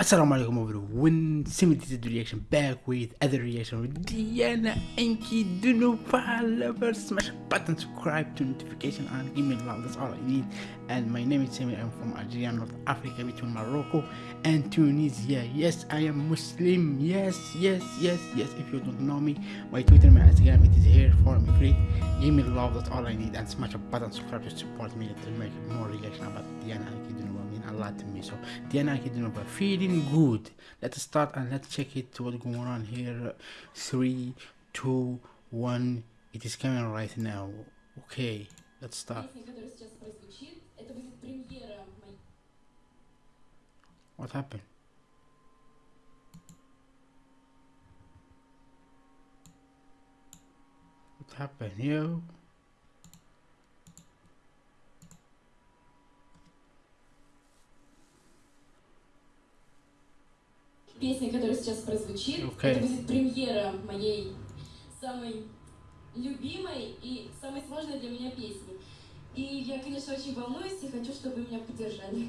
Assalamu alaikum everyone, Simulated reaction back with other reaction with Diana Ankudinova lovers. Smash button, subscribe to notification and give me love, that's all I need. And my name is Sami, I'm from Algeria, North Africa, between Morocco and Tunisia. Yes, I am Muslim, yes, yes, yes, yes. If you don't know me, my Twitter, my Instagram, it is here for me free. Give me love, that's all I need. And smash a button, subscribe to support me to make more reaction about Diana Ankudinova a lot to me. So Diana Ankudinova feeling good. Let's start and let's check it what's going on here. Three, two, one. It is coming right now. Okay, let's start. What happened? What happened, yo? Песня, которая сейчас прозвучит, okay. это будет премьера моей самой любимой и самой сложной для меня песни. И я, конечно, очень волнуюсь и хочу, чтобы вы меня поддержали.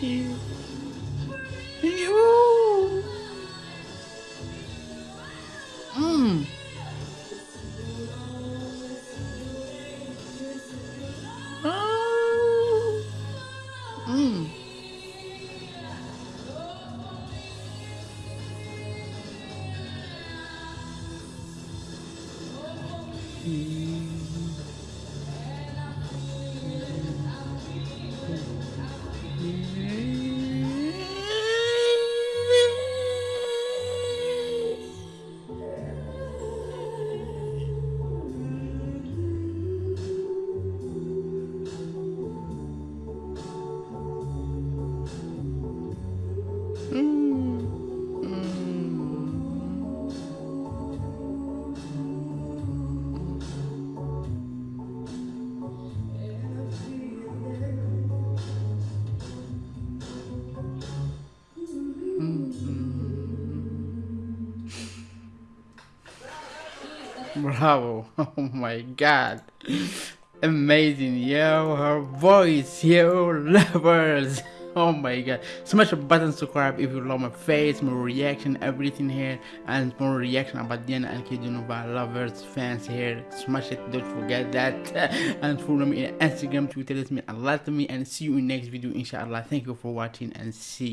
You. Mmm. Oh. Mmm. Mm. Bravo. Oh my god. Amazing. Yo, her voice. Yo, lovers. Oh my god. Smash the button subscribe if you love my face, my reaction, everything here, and more reaction about Diana Ankudinova lovers, fans here. Smash it. Don't forget that. and follow me on Instagram, Twitter. It's me a lot to me. And see you in next video, inshallah. Thank you for watching and see